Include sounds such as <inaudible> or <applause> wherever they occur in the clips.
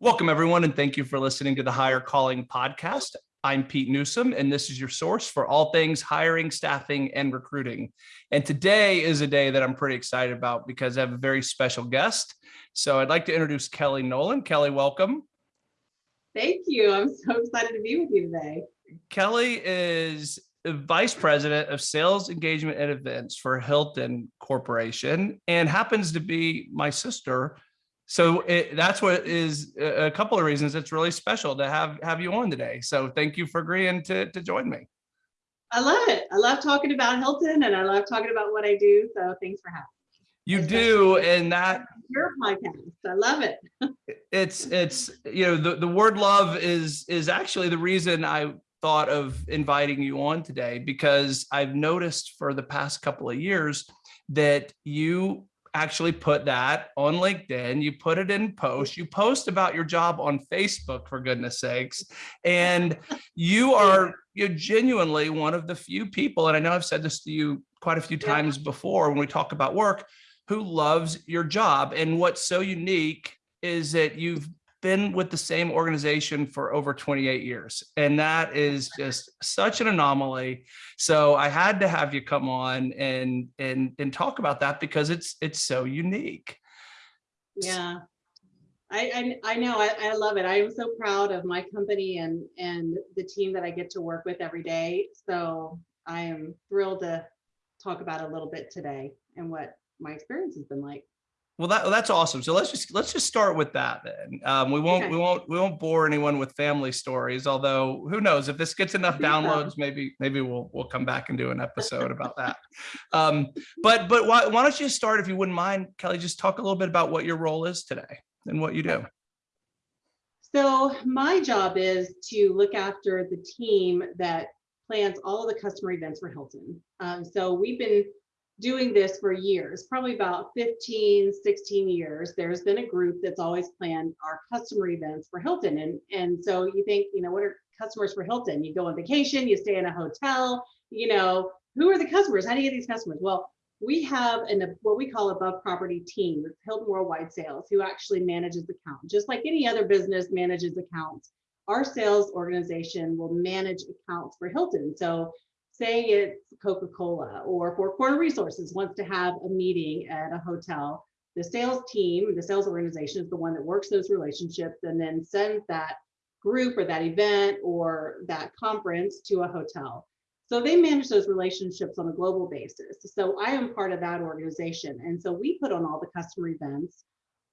Welcome, everyone, and thank you for listening to the Higher Calling podcast. I'm Pete Newsom, and this is your source for all things hiring, staffing, and recruiting. And today is a day that I'm pretty excited about because I have a very special guest. So I'd like to introduce Kelly Nolan. Kelly, welcome. Thank you. I'm so excited to be with you today. Kelly is Vice President of Sales Engagement and Events for Hilton Corporation and happens to be my sister so it, that's what is a couple of reasons it's really special to have have you on today. So thank you for agreeing to, to join me. I love it. I love talking about Hilton and I love talking about what I do. So thanks for having me. You do, and that your podcast. I love it. it's it's you know the, the word love is is actually the reason I thought of inviting you on today because I've noticed for the past couple of years that you actually put that on LinkedIn, you put it in post, you post about your job on Facebook, for goodness sakes. And you <laughs> are you're genuinely one of the few people, and I know I've said this to you quite a few times before when we talk about work, who loves your job. And what's so unique is that you've been with the same organization for over 28 years. And that is just such an anomaly. So I had to have you come on and and and talk about that because it's it's so unique. Yeah. I, I, I know I, I love it. I am so proud of my company and and the team that I get to work with every day. So I am thrilled to talk about a little bit today and what my experience has been like. Well, that, that's awesome. So let's just let's just start with that then. Um, we won't okay. we won't we won't bore anyone with family stories. Although who knows if this gets enough downloads, maybe maybe we'll we'll come back and do an episode about that. <laughs> Um, but but why why don't you start if you wouldn't mind, Kelly? Just talk a little bit about what your role is today and what you do. So my job is to look after the team that plans all of the customer events for Hilton. Um, so we've been doing this for years, probably about 15, 16 years, there's been a group that's always planned our customer events for Hilton. And, and so you think, you know, what are customers for Hilton? You go on vacation, you stay in a hotel, you know, who are the customers? How do you get these customers? Well, we have an what we call above property team with Hilton Worldwide Sales who actually manages the account. Just like any other business manages accounts, our sales organization will manage accounts for Hilton. So say it's Coca-Cola or Four Corner Resources wants to have a meeting at a hotel, the sales team, the sales organization is the one that works those relationships and then sends that group or that event or that conference to a hotel. So they manage those relationships on a global basis. So I am part of that organization. And so we put on all the customer events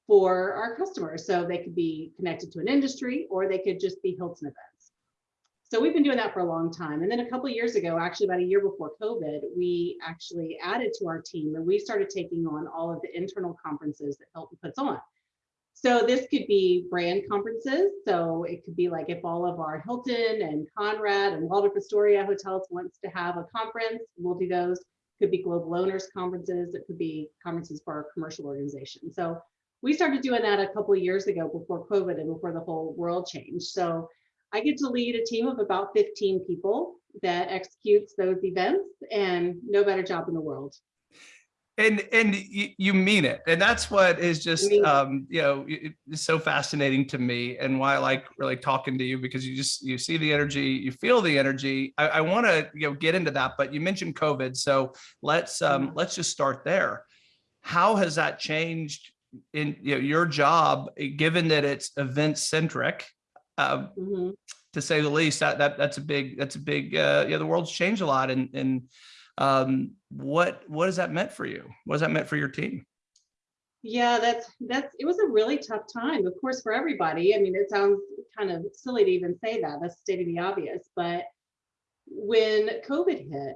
for our customers. So they could be connected to an industry or they could just be Hilton events. So we've been doing that for a long time. And then a couple years ago, actually about a year before COVID, we actually added to our team and we started taking on all of the internal conferences that Hilton puts on. So this could be brand conferences. So it could be like if all of our Hilton and Conrad and Waldorf Astoria hotels wants to have a conference, we'll do those. Could be global owners conferences. It could be conferences for our commercial organization. So we started doing that a couple years ago before COVID and before the whole world changed. So I get to lead a team of about 15 people that executes those events and no better job in the world. And and you, you mean it. And that's what is just, um, you know, it's so fascinating to me and why I like really talking to you because you just, you see the energy, you feel the energy. I, I want to, you know, get into that, but you mentioned COVID. So let's, um, mm-hmm. let's just start there. How has that changed in you know, your job, given that it's event centric um, mm -hmm. to say the least. That that that's a big that's a big uh, yeah. The world's changed a lot, and and um, what what has that meant for you? What has that meant for your team? Yeah, that's that's it was a really tough time, of course, for everybody. I mean, it sounds kind of silly to even say that. That's stating the obvious, but when COVID hit,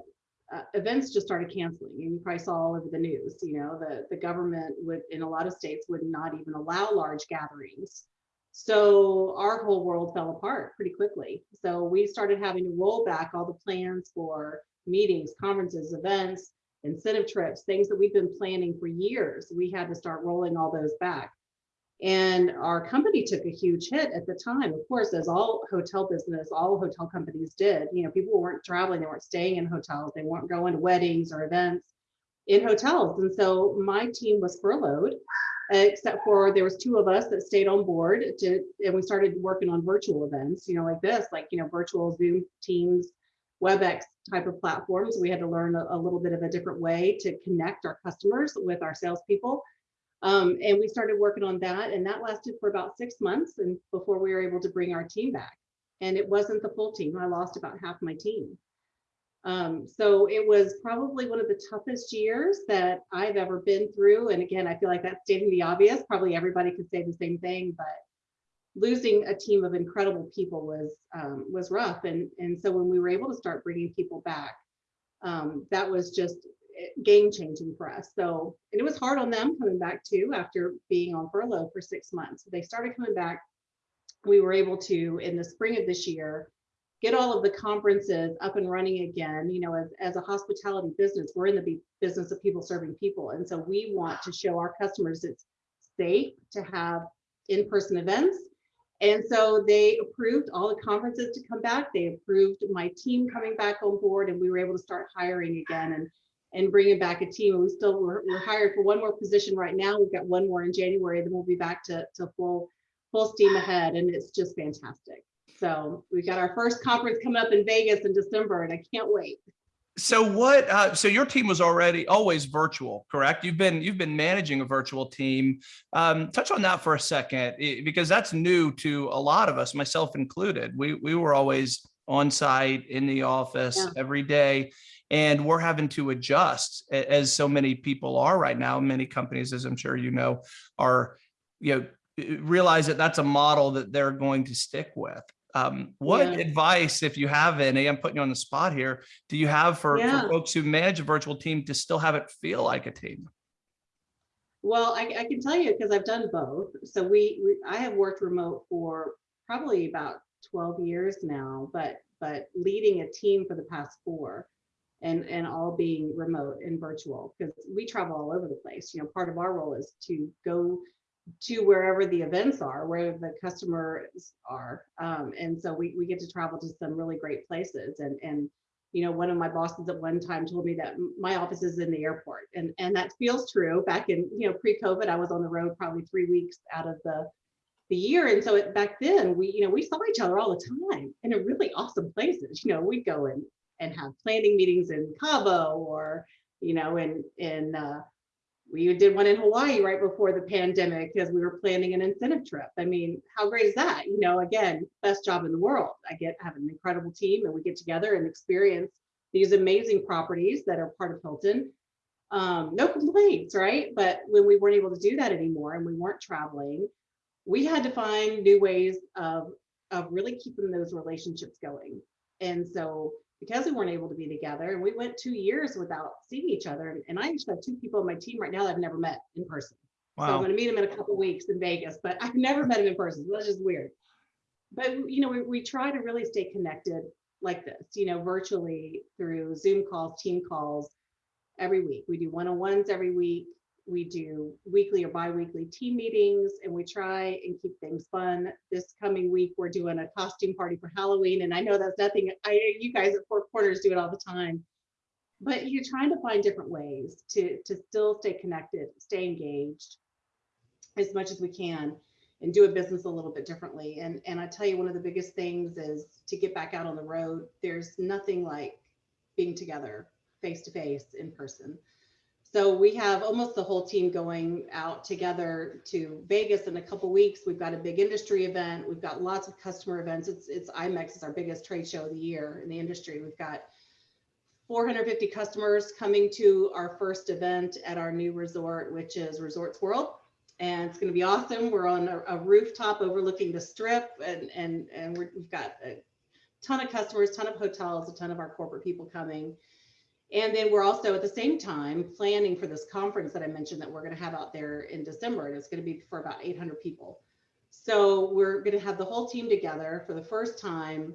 uh, events just started canceling and you probably saw all over the news you know the the government would in a lot of states would not even allow large gatherings so our whole world fell apart pretty quickly. So we started having to roll back all the plans for meetings, conferences, events, incentive trips, things that we've been planning for years. We had to start rolling all those back. And our company took a huge hit at the time, of course, as all hotel business, all hotel companies did. You know, people weren't traveling, they weren't staying in hotels, they weren't going to weddings or events in hotels. And so my team was furloughed except for there was two of us that stayed on board to, and we started working on virtual events, you know, like this, like, you know, virtual Zoom, Teams, WebEx type of platforms. We had to learn a, a little bit of a different way to connect our customers with our salespeople. Um, and we started working on that and that lasted for about six months and before we were able to bring our team back. And it wasn't the full team. I lost about half my team. Um, so it was probably one of the toughest years that I've ever been through. And again, I feel like that's stating the obvious. Probably everybody could say the same thing, but losing a team of incredible people was um, was rough. And and so when we were able to start bringing people back, um, that was just game changing for us. So and it was hard on them coming back too after being on furlough for six months. They started coming back. We were able to in the spring of this year get all of the conferences up and running again. You know, as, as a hospitality business, we're in the business of people serving people. And so we want to show our customers it's safe to have in-person events. And so they approved all the conferences to come back. They approved my team coming back on board and we were able to start hiring again and, and bringing back a team. And we still, we're, we're hired for one more position right now. We've got one more in January, then we'll be back to, to full, full steam ahead. And it's just fantastic. So we've got our first conference coming up in Vegas in December and I can't wait. So what, uh, so your team was already always virtual, correct? You've been, you've been managing a virtual team. Um, touch on that for a second, because that's new to a lot of us, myself included. We, we were always on site in the office yeah. every day and we're having to adjust as so many people are right now. Many companies, as I'm sure you know, are, you know, realize that that's a model that they're going to stick with. Um, what yeah. advice, if you have any, I'm putting you on the spot here, do you have for, yeah. for folks who manage a virtual team to still have it feel like a team? Well, I, I can tell you because I've done both. So we, we, I have worked remote for probably about 12 years now, but but leading a team for the past four and and all being remote and virtual because we travel all over the place. You know, part of our role is to go to wherever the events are, where the customers are. Um, and so we, we get to travel to some really great places. And, and, you know, one of my bosses at one time told me that my office is in the airport and, and that feels true back in, you know, pre-COVID, I was on the road probably three weeks out of the, the year. And so it, back then we, you know, we saw each other all the time and in really awesome places. You know, we'd go in and have planning meetings in Cabo or, you know, in, in, uh, we did one in Hawaii right before the pandemic because we were planning an incentive trip. I mean, how great is that? You know, again, best job in the world. I get have an incredible team and we get together and experience these amazing properties that are part of Hilton. Um, no complaints, right? But when we weren't able to do that anymore and we weren't traveling, we had to find new ways of, of really keeping those relationships going. And so because we weren't able to be together and we went two years without seeing each other. And, I actually have two people on my team right now that I've never met in person. Wow. So I'm going to meet them in a couple weeks in Vegas, but I've never met them in person. So that's just weird. But you know, we, we try to really stay connected like this, you know, virtually through Zoom calls, team calls every week. We do one-on-ones every week we do weekly or bi-weekly team meetings and we try and keep things fun. This coming week, we're doing a costume party for Halloween. And I know that's nothing, I you guys at Four Corners do it all the time. But you're trying to find different ways to, to still stay connected, stay engaged as much as we can and do a business a little bit differently. And, and I tell you, one of the biggest things is to get back out on the road. There's nothing like being together face to face in person. So we have almost the whole team going out together to Vegas in a couple weeks. We've got a big industry event. We've got lots of customer events. It's it's IMEX is our biggest trade show of the year in the industry. We've got 450 customers coming to our first event at our new resort, which is Resorts World. And it's going to be awesome. We're on a, a rooftop overlooking the strip and, and, and we have got a ton of customers, ton of hotels, a ton of our corporate people coming. And then we're also at the same time planning for this conference that I mentioned that we're going to have out there in December, and it's going to be for about 800 people. So we're going to have the whole team together for the first time,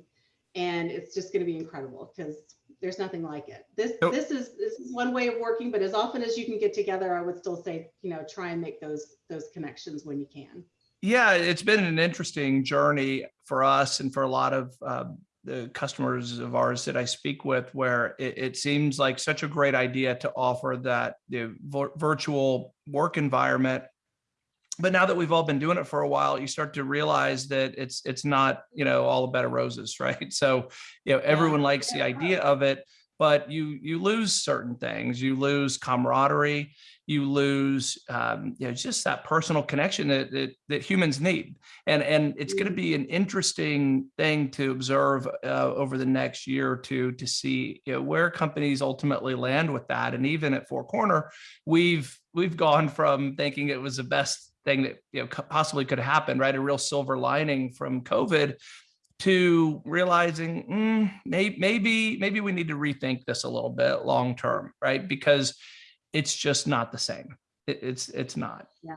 and it's just going to be incredible because there's nothing like it. This nope. this is this is one way of working, but as often as you can get together, I would still say you know try and make those those connections when you can. Yeah, it's been an interesting journey for us and for a lot of uh, the customers of ours that I speak with where it, it seems like such a great idea to offer that the virtual work environment but now that we've all been doing it for a while, you start to realize that it's it's not you know all a bed of roses, <laughs> right? So you know everyone likes the idea of it, but you you lose certain things. You lose camaraderie. You lose um, you know just that personal connection that that, that humans need, and and it's going to be an interesting thing to observe uh, over the next year or two to see you know where companies ultimately land with that. And even at Four Corner, we've we've gone from thinking it was the best thing that you know possibly could happen, right? A real silver lining from COVID to realizing mm, maybe maybe maybe we need to rethink this a little bit long term, right? Because it's just not the same. It, it's it's not. Yeah,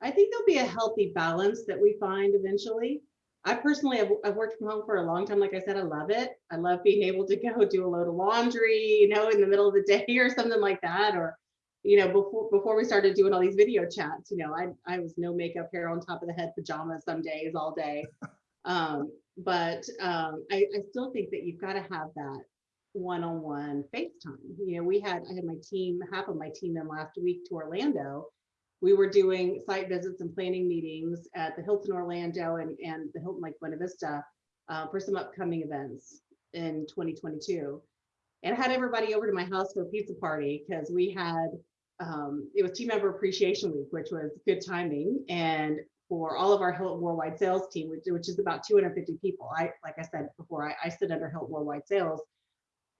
I think there'll be a healthy balance that we find eventually. I personally have I've worked from home for a long time. Like I said, I love it. I love being able to <laughs> go do a load of laundry, you know, in the middle of the day or something like that, or you know, before before we started doing all these video chats, you know, I I was no makeup, hair on top of the head, pajamas some days, all day. <laughs> Um, but um, I, I still think that you've got to have that one-on-one FaceTime. You know, we had I had my team, half of my team in last week to Orlando. We were doing site visits and planning meetings at the Hilton Orlando and, and the Hilton Lake Buena Vista uh, for some upcoming events in 2022. And I had everybody over to my house for a pizza party because we had um, it was team member appreciation week, which was good timing. And for all of our Hilton Worldwide Sales team, which, which is about 250 people. I, like I said before, I, I sit under Hilton Worldwide Sales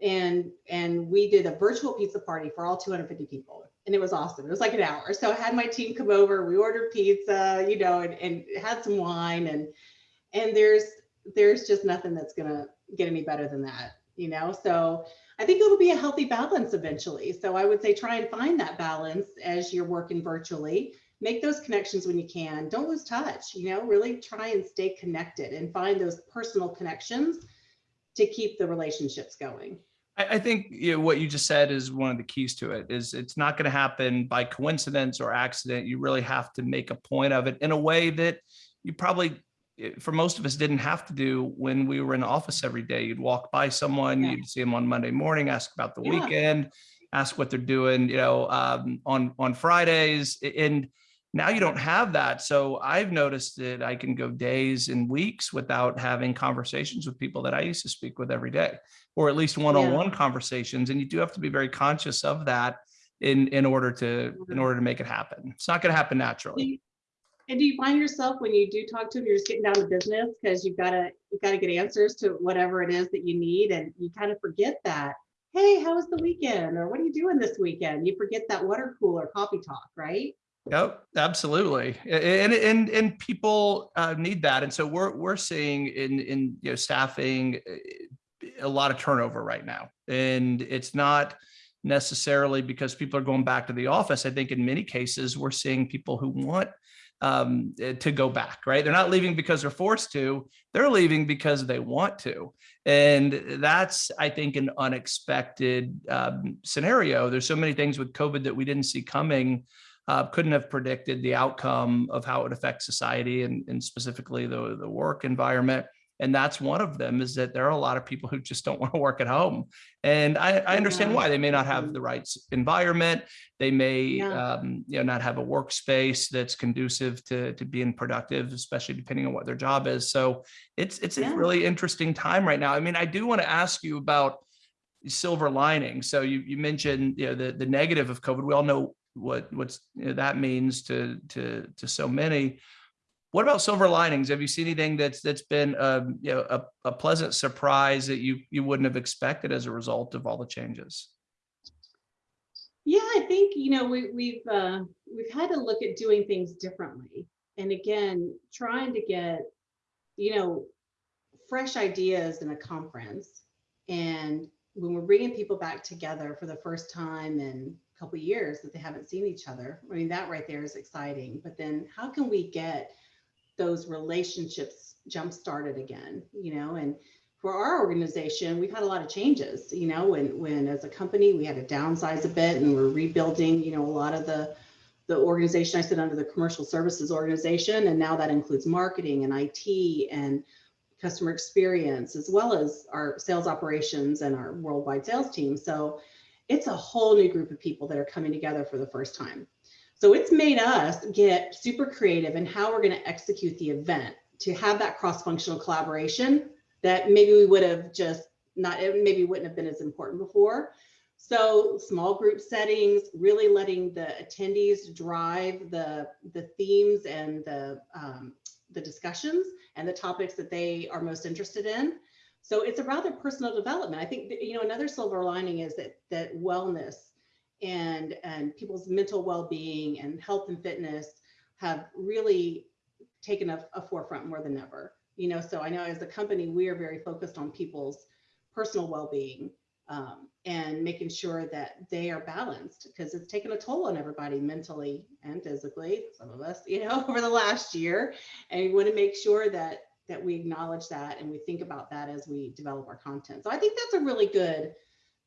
and, and we did a virtual pizza party for all 250 people. And it was awesome. It was like an hour. So I had my team come over, we ordered pizza, you know, and, and had some wine and, and there's, there's just nothing that's gonna get any better than that, you know? So I think it'll be a healthy balance eventually. So I would say try and find that balance as you're working virtually. Make those connections when you can. Don't lose touch, you know, really try and stay connected and find those personal connections to keep the relationships going. I, think you know, what you just said is one of the keys to it is it's not going to happen by coincidence or accident. You really have to make a point of it in a way that you probably for most of us didn't have to do when we were in the office every day. You'd walk by someone, yeah. you'd see them on Monday morning, ask about the yeah. weekend, ask what they're doing, you know, um, on on Fridays, and now you don't have that. So I've noticed that I can go days and weeks without having conversations with people that I used to speak with every day, or at least one-on-one -on -one conversations. And you do have to be very conscious of that in in order to in mm-hmm. order to make it happen. It's not going to happen naturally. And do you find yourself when you do talk to them, you're just getting down to business because you've got to you've got to get answers to whatever it is that you need, and you kind of forget that. Hey, how was the weekend? Or what are you doing this weekend? You forget that water cooler coffee talk, right? Yep, absolutely, and and and people uh, need that, and so we're we're seeing in in you know staffing eh, a lot of turnover right now, and it's not necessarily because people are going back to the office. I think in many cases we're seeing people who want um, eh, to go back, right? They're not leaving because they're forced to, they're leaving because they want to. And that's, I think, an unexpected um, scenario. There's so many things with COVID that we didn't see coming, uh, couldn't have predicted the outcome of how it affects society and, and specifically the, the work environment. And that's one of them is that there are a lot of people who just don't <laughs> want to work at home. And i, I understand why. They may not have the right environment. They may yeah. um, you know not have a workspace that's conducive to to being productive especially depending on what their job is. So it's it's yeah. a really interesting time right now. I mean i do want to ask you about silver lining. So you you mentioned you know the the negative of covid. We all know what what's you know, that means to to to so many what about silver linings? Have you seen anything that's that's been um, you know a, a pleasant surprise that you you wouldn't have expected as a result of all the changes? Yeah, I think you know we, we've uh, we've had to look at doing things differently, and again, trying to get you know fresh ideas in a conference, and when we're bringing people back together for the first time in a couple years that they haven't seen each other, I mean that right there is exciting. But then, how can we get those relationships jump started again, you know, and for our organization, we've had a lot of changes, you know, when, when as a company, we had to downsize a bit and we're rebuilding, you know, a lot of the, the organization I sit under the commercial services organization. And now that includes marketing and IT and customer experience, as well as our sales operations and our worldwide sales team. So it's a whole new group of people that are coming together for the first time. So it's made us get super creative in how we're going to execute the event to have that cross-functional collaboration that maybe we would have just not, maybe wouldn't have been as important before. So small group settings, really letting the attendees drive the, the themes and the, um, the discussions and the topics that they are most interested in. So it's a rather personal development. I think, you know, another silver lining is that, that wellness and, and people's mental well-being and health and fitness have really taken a, a forefront more than ever. You know, so I know as a company, we are very focused on people's personal well-being um, and making sure that they are balanced because it's taken a toll on everybody mentally and physically, some of us, you know, <laughs> over the last year. And we want to make sure that that we acknowledge that and we think about that as we develop our content. So I think that's a really good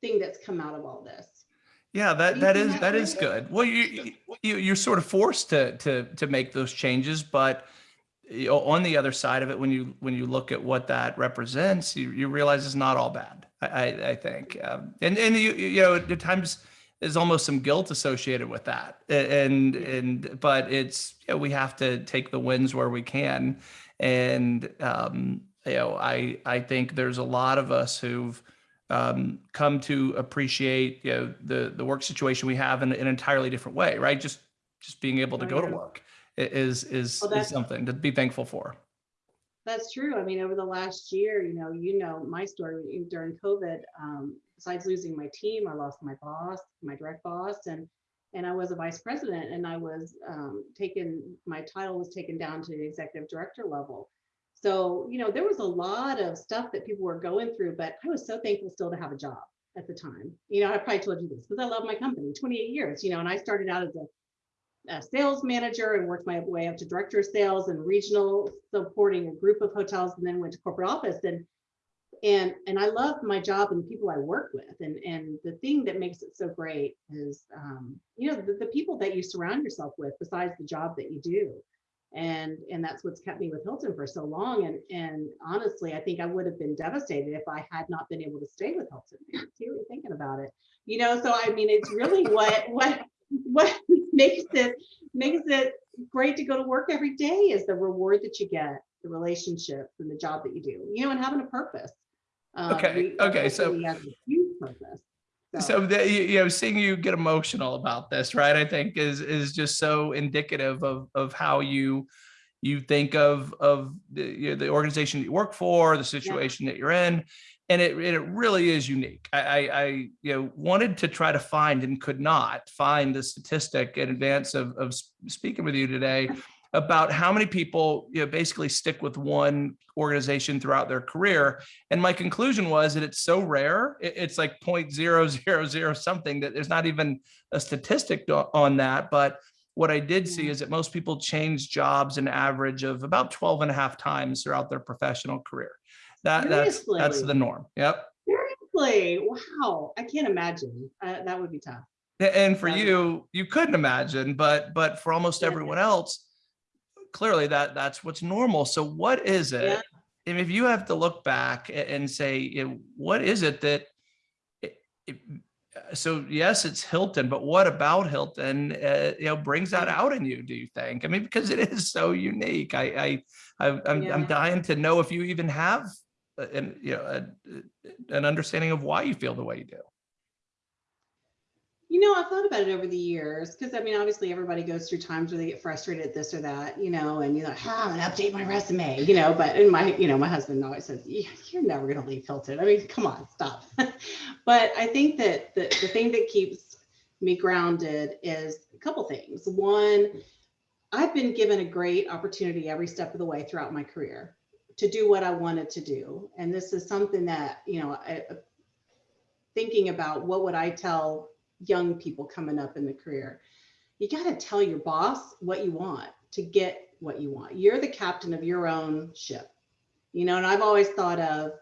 thing that's come out of all this. Yeah, that that is that is good. Well, you you you're sort of forced to to to make those changes, but on the other side of it, when you when you look at what that represents, you you realize it's not all bad. I I, I think, um, and and you you know at times there's almost some guilt associated with that, and and but it's you know, we have to take the wins where we can, and um, you know I I think there's a lot of us who've um, come to appreciate you know the the work situation we have in, an entirely different way, right? Just just being able to Oh, go to work is is Well, is something to be thankful for. That's true. I mean, over the last year, you know, you know my story during COVID. Um, besides losing my team, I lost my boss, my direct boss, and and I was a vice president, and I was um, taken. My title was taken down to the executive director level. So you know, there was a lot of stuff that people were going through, but I was so thankful still to have a job at the time. You know, I probably told you this because I love my company, 28 years. You know, and I started out as a a sales manager and worked my way up to director of sales and regional supporting a group of hotels and then went to corporate office and and and I love my job and the people I work with and and the thing that makes it so great is um, you know the, the people that you surround yourself with besides the job that you do. And and that's what's kept me with Hilton for so long and and honestly I think I would have been devastated if I had not been able to stay with Hilton. Seriously thinking about it. You know so I mean it's really what what what <laughs> makes it makes it great to go to work every day is the reward that you get the relationships and the job that you do you know and having a purpose Uh, Okay, we- okay, so- company has a huge purpose So the, you you know, seeing you get emotional about this, right? I think is is just so indicative of of how you you think of of the you know, the organization that you work for, the situation that you're in, and it it really is unique. I, I I you know wanted to try to find and could not find the statistic in advance of of speaking with you today about how many people you know basically stick with one organization throughout their career and my conclusion was that it's so rare, it's like 0.000 something that there's not even a statistic on that. But what I did see is that most people change jobs an average of about 12 and a half times throughout their professional career. That that's that's the norm. Yep. seriously wow I can't imagine uh, that would be tough And for you, you couldn't imagine, but but for almost everyone else, clearly that that's what's normal. So what is it? Yeah. And if you have to look back and say, you know, what is it that it, it- uh, so yes, it's Hilton, but what about Hilton, uh, you know, brings that out in you, do you think? I mean, because it is so unique. I, I, I I'm, I'm Yeah. dying to know if you even have an, you know, a, an understanding of why you feel the way you do. You know, I've thought about it over the years because I mean, obviously, everybody goes through times where they get frustrated at this or that, you know, and you're like, ah, I'm gonna update my resume, you know. But in my, you know, my husband always says, "Yeah, you're never gonna leave Hilton. I mean, come on, stop. <laughs> but I think that the, the thing that keeps me grounded is a couple things. One, I've been given a great opportunity every step of the way throughout my career to do what I wanted to do. And this is something that, you know, I, thinking about what would I tell young people coming up in the career? You got to tell your boss what you want to get what you want. You're the captain of your own ship. You know, and I've always thought of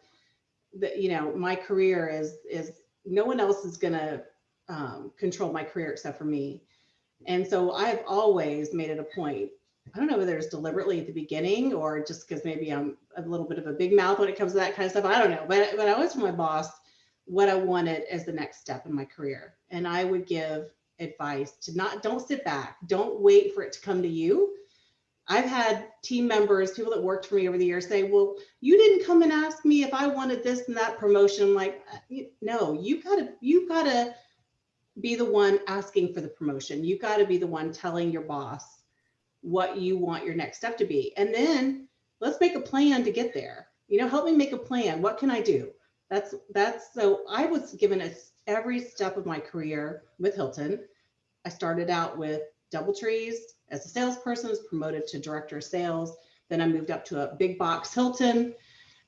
that, you know, my career is is no one else is going to um, control my career except for me. And so I've always made it a point. I don't know whether it's deliberately at the beginning or just because maybe I'm a little bit of a big mouth when it comes to that kind of stuff. I don't know. But, but I always told my boss what I wanted as the next step in my career. And I would give advice to not, don't sit back. Don't wait for it to come to you. I've had team members, people that worked for me over the years say, well, you didn't come and ask me if I wanted this and that promotion. I'm like, "Uh, no, you gotta, you gotta be the one asking for the promotion. You gotta be the one telling your boss what you want your next step to be. And then let's make a plan to get there. You know, help me make a plan. What can I do? That's, that's, so I was given a, every step of my career with Hilton. I started out with DoubleTrees as a salesperson, was promoted to director of sales. Then I moved up to a big box Hilton.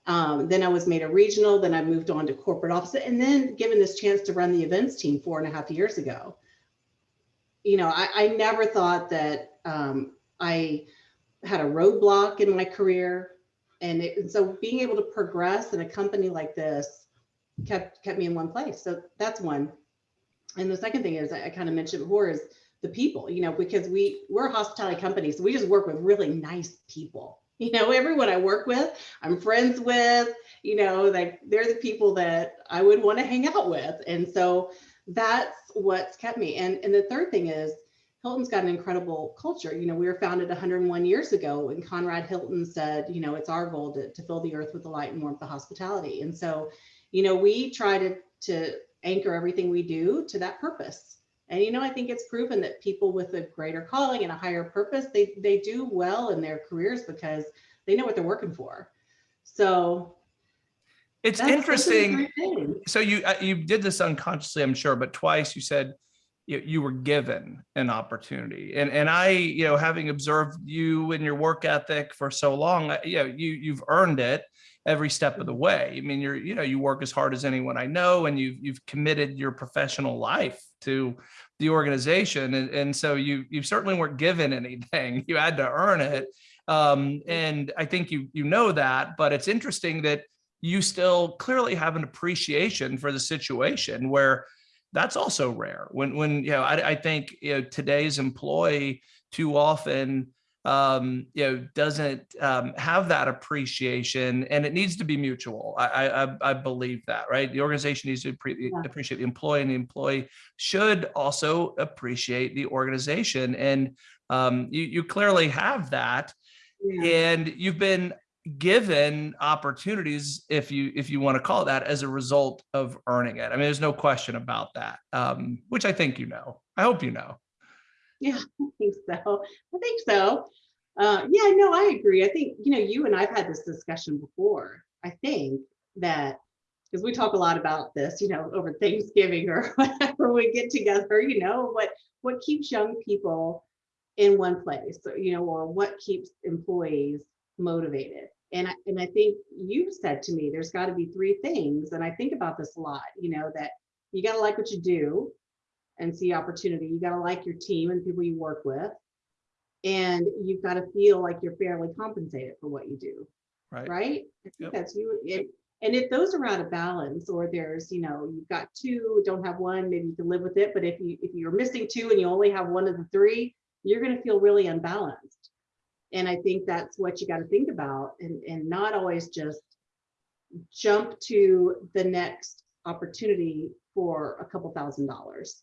Um, then I was made a regional, then I moved on to corporate office and then given this chance to run the events team four and a half years ago. You know, I, I never thought that um, I had a roadblock in my career. And, it, and so being able to progress in a company like this kept kept me in one place. So that's one. And the second thing is I, I kind of mentioned before is the people, you know, because we we're a hospitality company, so we just work with really nice people. <laughs> You know, everyone I work with, I'm friends with, you know, like they're the people that I would want to hang out with. And so that's what's kept me. And and the third thing is Hilton's got an incredible culture. You know, we were founded 101 years ago and Conrad Hilton said, you know, it's our goal to, to fill the earth with the light and warmth of hospitality. And so, you know, we try to to anchor everything we do to that purpose. And you know, I think it's proven that people with a greater calling and a higher purpose, they they do well in their careers because they know what they're working for. So It's that's- that's a interesting. So you, uh, you did this unconsciously, I'm sure, but twice you said you, you were given an opportunity. And, and I, you know, having observed you and your work ethic for so long, you know, you, you've earned it every step of the way. I mean, you're, you know, you work as hard as anyone I know, and you've, you've committed your professional life to the organization. And, and so you, you certainly weren't given anything. <laughs> You had to earn it. Um, and I think you, you know that, but it's interesting that you still clearly have an appreciation for the situation where that's also rare when when you know I, I think you know today's employee too often um you know doesn't um have that appreciation and it needs to be mutual i i I- believe that right the organization needs to Yeah. appreciate the employee and the employee should also appreciate the organization and um you you clearly have that Yeah. and you've been given opportunities if you if you want to call that as a result of earning it i mean there's no question about that um which i think you know i hope you know Yeah, <laughs> I think so. I think so. Uh, yeah, no, I agree. I think, you know, you and I've had this discussion before. I think that because we talk a lot about this, you know, over Thanksgiving or <laughs> whenever we get together, you know, what what keeps young people in one place, you know, or what keeps employees motivated. And I, and I think you said to me, there's got to be three things, and I think about this a lot. You know, that you got to like what you do, and see opportunity. You got to like your team and people you work with. And you've got to feel like you're fairly compensated for what you do, right right? I think Yep. that's you. And, and if those are out of balance, or there's, you know, you've got two, don't have one, maybe you can live with it. But if you if you're missing two and you only have one of the three, you're going to feel really unbalanced. And I think that's what you got to think about, and and not always just jump to the next opportunity for a couple thousand dollars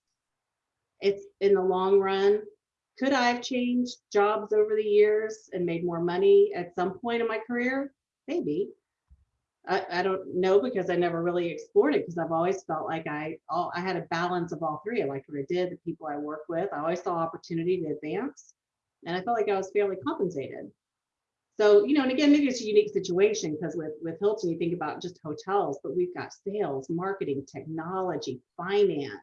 it's in the long run. Could I have changed jobs over the years and made more money at some point in my career? Maybe. I, I don't know because I never really explored it because I've always felt like I all I had a balance of all three. I liked what I did, the people I work with. I always saw opportunity to advance. And I felt like I was fairly compensated. So, you know, and again, maybe it's a unique situation because with, with Hilton, you think about just hotels, but we've got sales, marketing, technology, finance,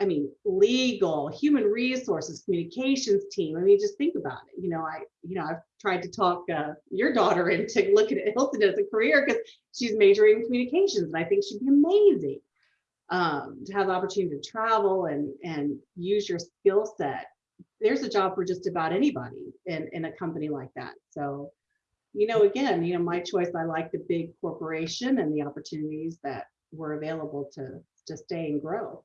I mean, legal, human resources, communications team. I mean, just think about it. You know, I, you know, I've tried to talk uh, your daughter <laughs> into looking at Hilton as a career because she's majoring in communications, and I think she'd be amazing um, to have the opportunity to travel and and use your skill set. There's a job for just about anybody in in a company like that. So, you know, again, you know, my choice. I like the big corporation and the opportunities that were available to to stay and grow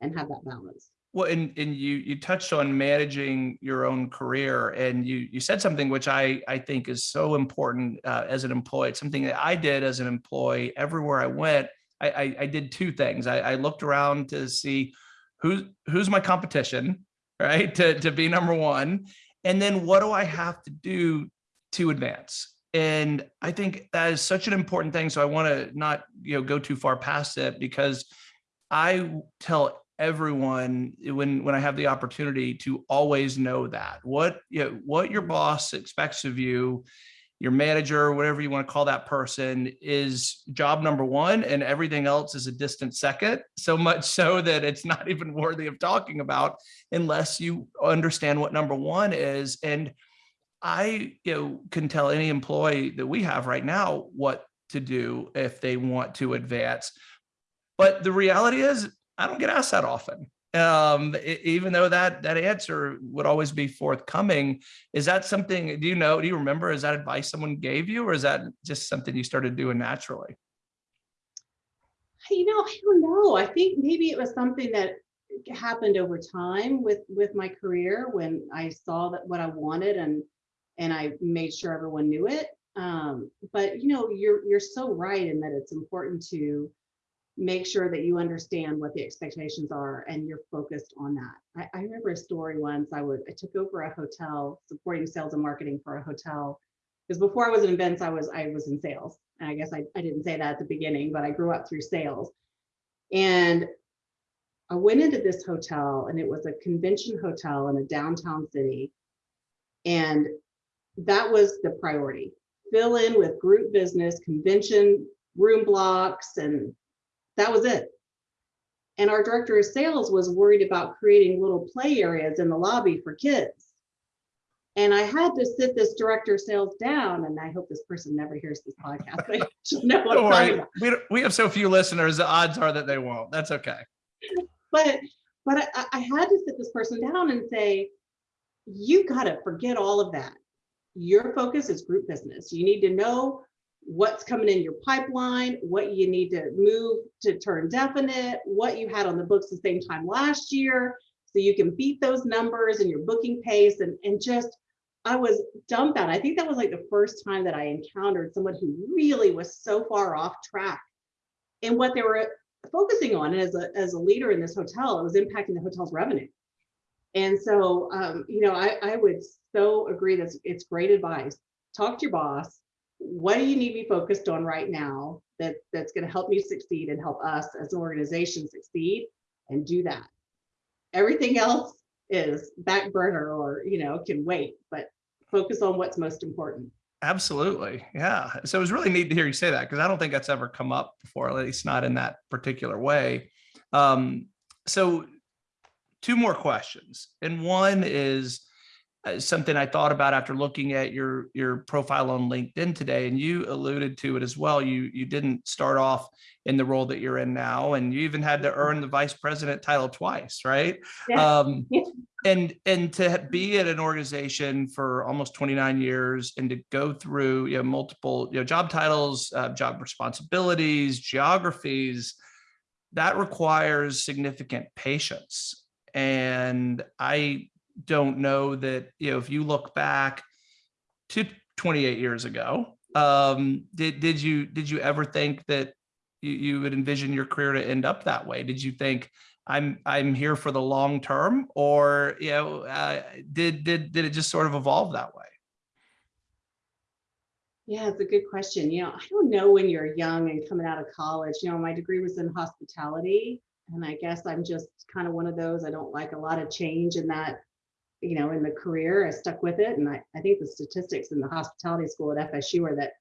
and have that balance. Well, and, and you, you touched on managing your own career and you, you said something which I, I think is so important uh, as an employee. It's something that I did as an employee everywhere I went. I, I, I did two things. I, I looked around to see who's who's my competition, right? To to be number one, and then what do I have to do to advance? And I think that is such an important thing. So I want to not you know go too far past it because I tell everyone when when I have the opportunity to always know that what you know, what your boss expects of you your manager, whatever you want to call that person, is job number one, and everything else is a distant second. So much so that it's not <laughs> even worthy of talking about unless you understand what number one is. And I, you know, can tell any employee that we have right now what to do if they want to advance. But the reality is, I don't get asked that often um even though that that answer would always be forthcoming is that something do you know do you remember is that advice someone gave you or is that just something you started doing naturally you know, I don't know. I think maybe it was something that happened over time with with my career when I saw that what I wanted and and I made sure everyone knew it. Um, but you know, you're you're so right in that it's important to make sure that you understand what the expectations are and you're focused on that. I, I remember a story once I was I took over a hotel supporting sales and marketing for a hotel because before I was in events, I was I was in sales. And I guess I, I didn't say that at the beginning, but I grew up through sales. And I went into this hotel and it was a convention hotel in a downtown city. And that was the priority. Fill in with group business, convention, room blocks, and that was it. And our director of sales was worried about creating little play areas in the lobby for kids. And I had to sit this director of sales down, and I hope this person never hears this podcast. <laughs> They should know what don't I'm worry we, don't- we have so few listeners the odds are that they won't that's okay But but I, I had to sit this person down and say, you got to forget all of that. Your focus is group business. You need to know what's coming in your pipeline, what you need to move to turn definite, what you had on the books the same time last year, so you can beat those numbers and your booking pace and, and just I was dumbfounded. I think that was like the first time that I encountered someone who really was so far off track in what they were focusing on. And as a, as a leader in this hotel, it was impacting the hotel's revenue. And so, um, you know, I, I would so agree that it's great advice. Talk to your boss. What do you need be focused on right now that, that's going to help you succeed and help us as an organization succeed and do that. Everything else is back burner or, you know, can wait, but focus on what's most important. absolutely yeah so it was really neat to hear you say that because i don't think that's ever come up before at least not in that particular way um so two more questions and one is something I thought about after looking at your your profile on LinkedIn today, and you alluded to it as well. You you didn't start off in the role that you're in now, and you even had to earn the vice president title twice, right? Yeah. Um, <laughs> and and to be at an organization for almost 29 years and to go through you know multiple you know job titles, uh, job responsibilities, geographies, that requires significant patience. And I don't know that, you know, if you look back to 28 years ago, um, did, did you, did you ever think that you, you would envision your career to end up that way? Did you think I'm, I'm here for the long term or, you know, uh, did, did, did it just sort of evolve that way? Yeah, it's a good question. You know, I don't know when you're young and coming out of college. You know, my degree was in hospitality, and I guess I'm just kind of one of those. I don't like a lot of change in that, you know, in the career. I stuck with it, and I, I think the statistics in the hospitality school at FSU are that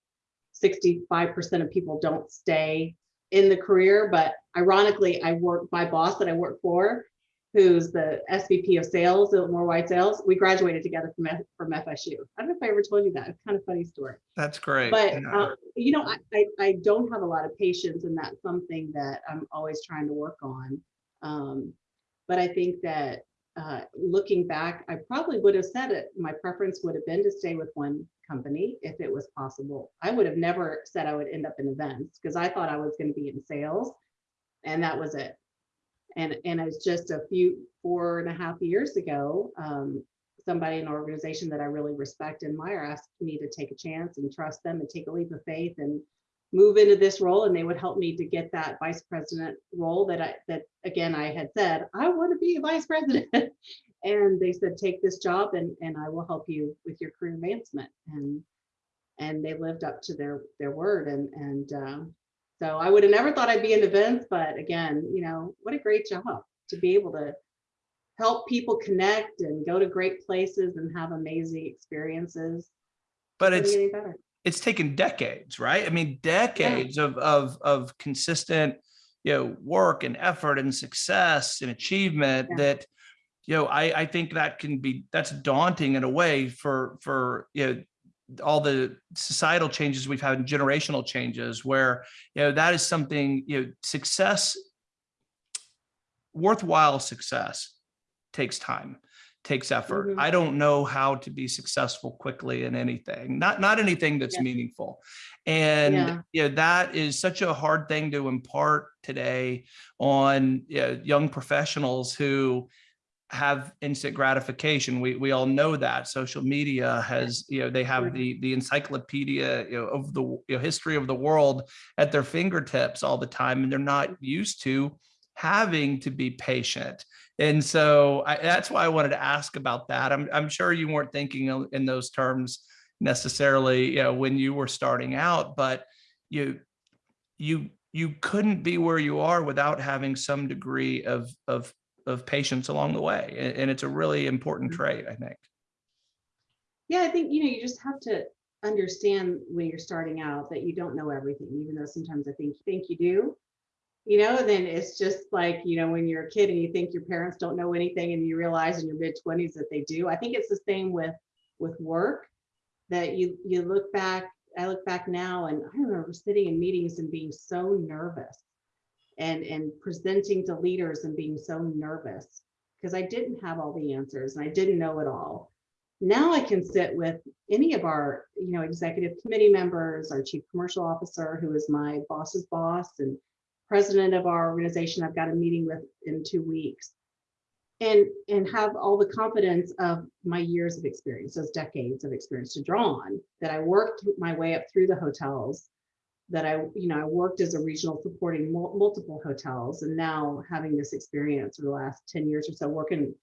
65% of people don't stay in the career. But ironically, I work my boss that I work for, who's the SVP of sales at Worldwide Sales. We graduated together from F- from FSU. I don't know if I ever told you that. It's kind of funny story That's great. but Yeah. uh, you know I, I i don't have a lot of patience and that's something that i'm always trying to work on um, but i think that uh, looking back i probably would have said it my preference would have been to stay with one company if it was possible. I would have never said i would end up in events because i thought i was going to be in sales and that was it. And and it's just a few four and a half years ago um, somebody in an organization that I really respect and admire asked me to take a chance and trust them and take a leap of faith and move into this role and they would help me to get that vice president role that I, that again, I had said, I want to be a vice president. <laughs> And they said, take this job and, and I will help you with your career advancement. And, and they lived up to their, their word. And, and, um, so I would have never thought I'd be in events, but again, you know, what a great job to be able to help people connect and go to great places and have amazing experiences. But it's, get any better. It's taken decades, right? I mean, decades of, of, of consistent, you know, work and effort and success and achievement Yeah. that, you know, I, I think that can be, that's daunting in a way for, for, you know, all the societal changes we've had and generational changes where, you know, that is something, you know, success, worthwhile success takes time, takes effort. Mhm. I don't know how to be successful quickly in anything, not, not anything that's Yeah. meaningful. And, Yeah. you know, that is such a hard thing to impart today on you know, young professionals who have instant gratification. We, we all know that social media has, you know, they have the, the encyclopedia, you know, of the you know, history of the world at their fingertips all the time, and they're not used to having to be patient. And so I, that's why I wanted to ask about that. I'm, I'm sure you weren't thinking in- those terms necessarily, you know, when you were starting out, but you, you, you couldn't be where you are without having some degree of, of, of patience along the way. And, and it's a really important Mhm. trait, I think. Yeah, I think, you know, you just have to understand when you're starting out that you don't know everything, even though sometimes I think you think you do. You know, and then it's just like, you know, when you're a kid and you think your parents don't know anything and you realize in your mid twenties that they do. I think it's the same with with work that you you look back, I look back now and I remember sitting in meetings and being so nervous and and presenting to leaders and being so nervous because I didn't have all the answers and I didn't know it all now I can sit with any of our, you know, executive committee members, our chief commercial officer, who is my boss's boss and president of our organization I've got a meeting with in two weeks. And, and have all the confidence of my years of experience, those decades of experience to draw on, that I worked my way up through the hotels, that I, you know, I worked as a regional supporting mul- multiple hotels, and now having this experience for the last 10 years or so, working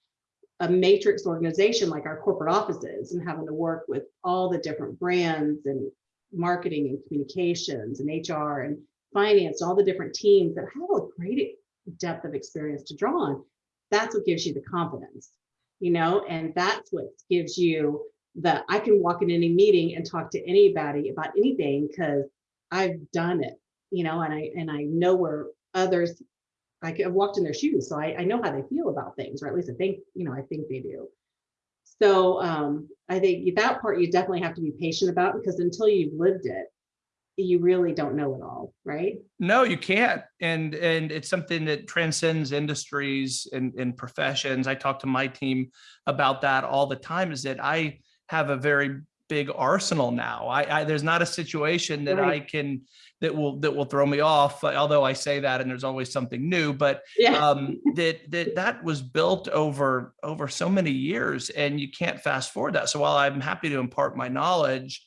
a matrix organization like our corporate offices and having to work with all the different brands and marketing and communications and HR and finance, all the different teams that have a great depth of experience to draw on. That's what gives you the confidence, you know, and that's what gives you the I can walk in any meeting and talk to anybody about anything because I've done it, you know, and I and I know where others I've walked in their shoes, so I, I know how they feel about things, or at least I think, you know, I think they do. So um, I think that part you definitely have to be patient about because until you've lived it, you really don't know it all, right? No, you can't. And and it's something that transcends industries and, and professions. I talk to my team about that all the time is that I have a very big arsenal now. I, I there's not a situation that I can that will that will throw me off, although I say that and there's always something new, but Yeah. um <laughs> that that that was built over over so many years and you can't fast forward that. So while I'm happy to impart my knowledge,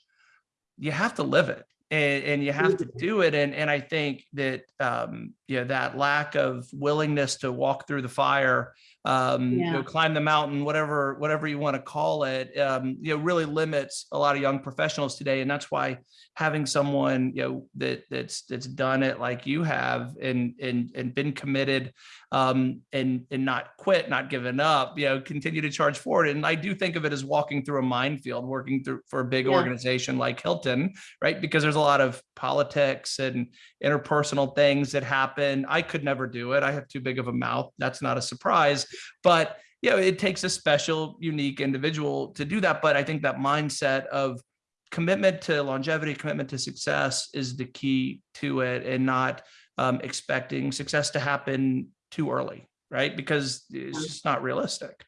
you have to live it and, and you have to do it. And, and I think that, um, you know, that lack of willingness to walk through the fire, um, you know, climb the mountain, whatever, whatever you want to call it, um, you know, really limits a lot of young professionals today. And that's why having someone, you know, that that's, that's done it like you have and, and, and been committed, um, and, and not quit, not given up, you know, continue to charge forward. And I do think of it as walking through a minefield, working through for a big Yeah. organization like Hilton, right? Because there's a lot of politics and interpersonal things that happen. I could never do it. I have too big of a mouth. That's not a surprise, but you know, it takes a special, unique individual to do that. But I think that mindset of commitment to longevity, commitment to success is the key to it and not um, expecting success to happen too early, right? Because it's just not realistic.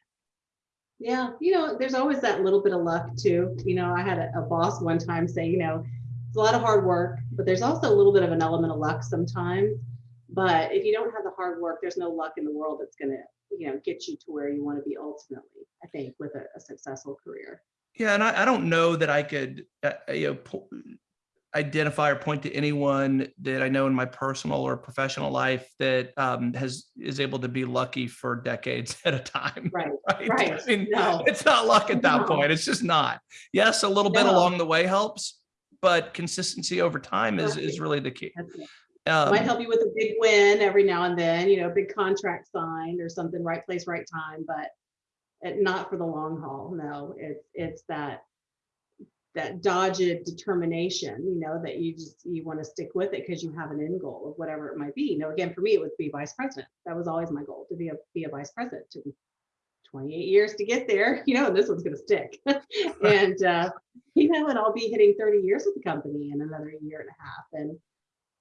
Yeah, you know, there's always that little bit of luck too. You know, I had a, a boss one time say, you know, it's a lot of hard work, but there's also a little bit of an element of luck sometimes. But if you don't have the hard work, there's no luck in the world that's gonna, you know, get you to where you want to be ultimately, I think, with a, a successful career. Yeah, and I, I don't know that I could, uh, uh, you know, identify or point to anyone that I know in my personal or professional life that um, has is able to be lucky for decades <laughs> at a time. Right, Right. right. I mean, No. it's not luck at that No. point. It's just not. Yes, a little bit along the way helps, but consistency over time is is really the key. Um, Might help you with a big win every now and then, you know, big contract signed or something, right place, right time, but it, not for the long haul. No, it's, it's that, that dogged determination, you know, that you just, you want to stick with it because you have an end goal of whatever it might be. You know, again, for me, it was be vice president. That was always my goal, to be a, be a vice president. Me 28 years to get there, <laughs> you know, this one's going to stick. <laughs> and, uh, you know, and I'll be hitting 30 years with the company in another year and a half. And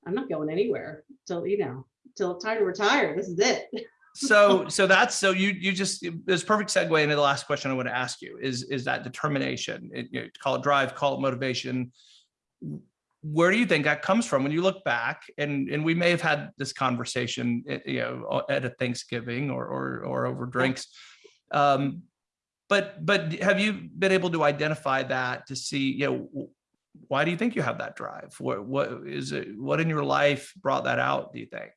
I'm not going anywhere till, you know, till it's time to retire. This is it. <laughs> so so that's so you you just there's perfect segue into the last question I want to ask you is is that determination. It, you know, call it drive call it motivation. Where do you think that comes from when you look back? And and we may have had this conversation eh, you know at a Thanksgiving or or, or over drinks. Um but but have you been able to identify that to see you know why do you think you have that drive what what is it what in your life brought that out do you think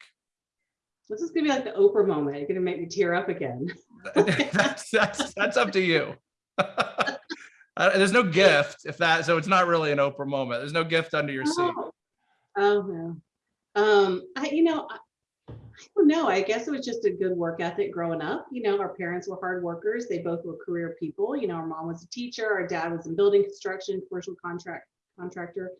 This is gonna be like the Oprah moment. You're gonna make me tear up again. <laughs> that's that's that's up to you. <laughs> There's no gift if that, so it's not really an Oprah moment. There's no gift under your seat. Oh, oh, no. Um, I, you know, I, I don't know. I guess it was just a good work ethic growing up. You know, our parents were hard workers. They both were career people. You know, our mom was a teacher, our dad was in building construction, commercial contract contractor.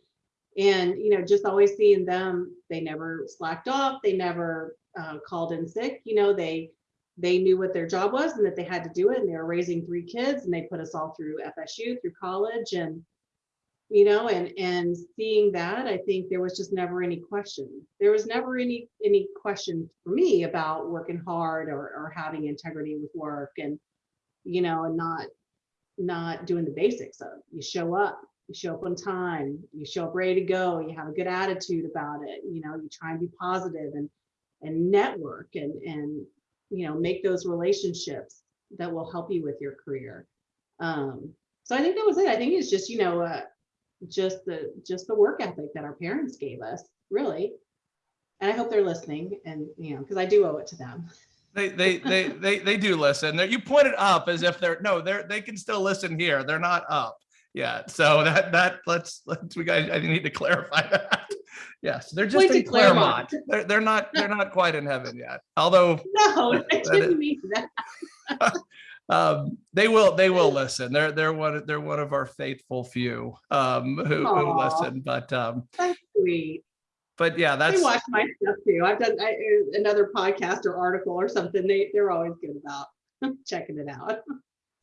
And, you know, just always seeing them, they never slacked off. They never uh, called in sick. You know, they they knew what their job was and that they had to do it. And they were raising three kids and they put us all through FSU, through college. And you know and and seeing that i think there was just never any question there was never any any question for me about working hard or, or having integrity with work and you know and not not doing the basics of you show up you show up on time. You show up ready to go. You have a good attitude about it. You know you try and be positive and and network and and you know make those relationships that will help you with your career. Um so i think that was it. I think it's just you know uh, just the just the work ethic that our parents gave us really. And i hope they're listening and you know because i do owe it to them. They, they, they, they, they do listen. There, you pointed up as if they're, no, they're, they can still listen here. They're not up yet. So that, that, let's, let's, we guys, I need to clarify that. <laughs> Yes, they're just Point in Claremont. Claremont. They're, they're not, they're <laughs> not quite in heaven yet. Although <laughs> no i didn't is- mean that um they will they will listen they're they're one they're one of our faithful few um who, who listen but um that's sweet but yeah that's they watch my stuff too i've done I, uh, another podcast or article or something they they're always good about checking it out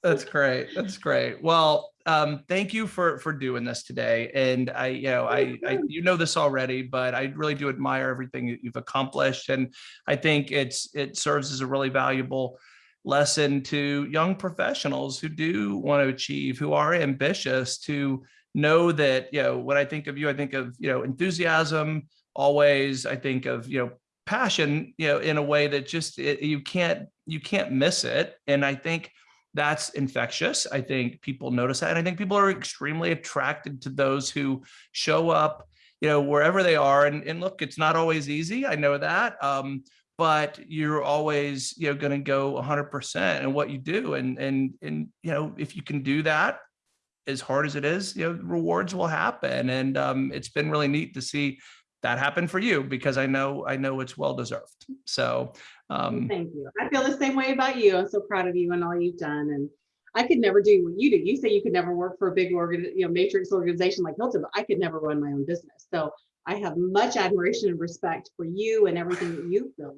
that's great that's great well um thank you for for doing this today and i you know i, I you know this already but i really do admire everything that you've accomplished and i think it's it serves as a really valuable lesson to young professionals who do want to achieve who are ambitious to know that you know when i think of you i think of you know enthusiasm always i think of you know passion you know in a way that just it, you can't you can't miss it and i think that's infectious. I think people notice that and i think people are extremely attracted to those who show up you know wherever they are and, and look it's not always easy i know that um but you're always you know going to go 100% in what you do and and and you know if you can do that as hard as it is you know rewards will happen and um it's been really neat to see that happen for you because i know i know it's well deserved. So um thank you. I feel the same way about you. I'm so proud of you and all you've done and i could never do what you do. You say you could never work for a big organ you know matrix organization like hilton but i could never run my own business. So I have much admiration and respect for you and everything that you've built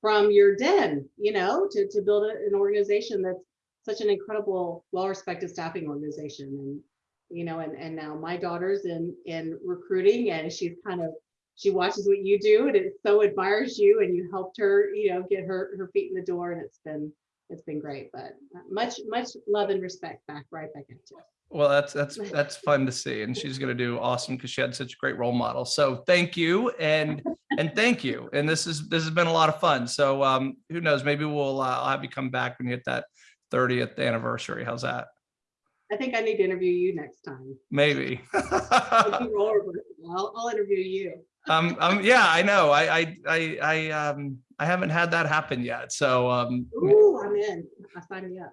from your den, you know, to, to build an organization that's such an incredible, well-respected staffing organization. And, you know, and, and now my daughter's in, in recruiting and she's kind of, she watches what you do and it so admires you and you helped her, you know, get her, her feet in the door and it's been, it's been great, but much, much love and respect back, right back at you. Well, that's that's <laughs> that's fun to see, and she's going to do awesome because she had such a great role model. So thank you, and and thank you. And this is this has been a lot of fun. So um, who knows? Maybe we'll uh, I'll have you come back when you hit that 30th anniversary. How's that? I think I need to interview you next time. Maybe. <laughs> I'll I'll interview you. Um, um, yeah, I know. I, I, I, I, um, I haven't had that happen yet. So, um, Ooh, I'm in. I'll sign me up.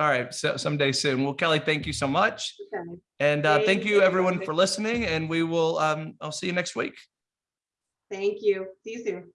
all right. So someday soon. Well, Kelly, thank you so much. Okay. And, uh, Thank thank you you. everyone for listening and we will, um, I'll see you next week. Thank you. See you soon.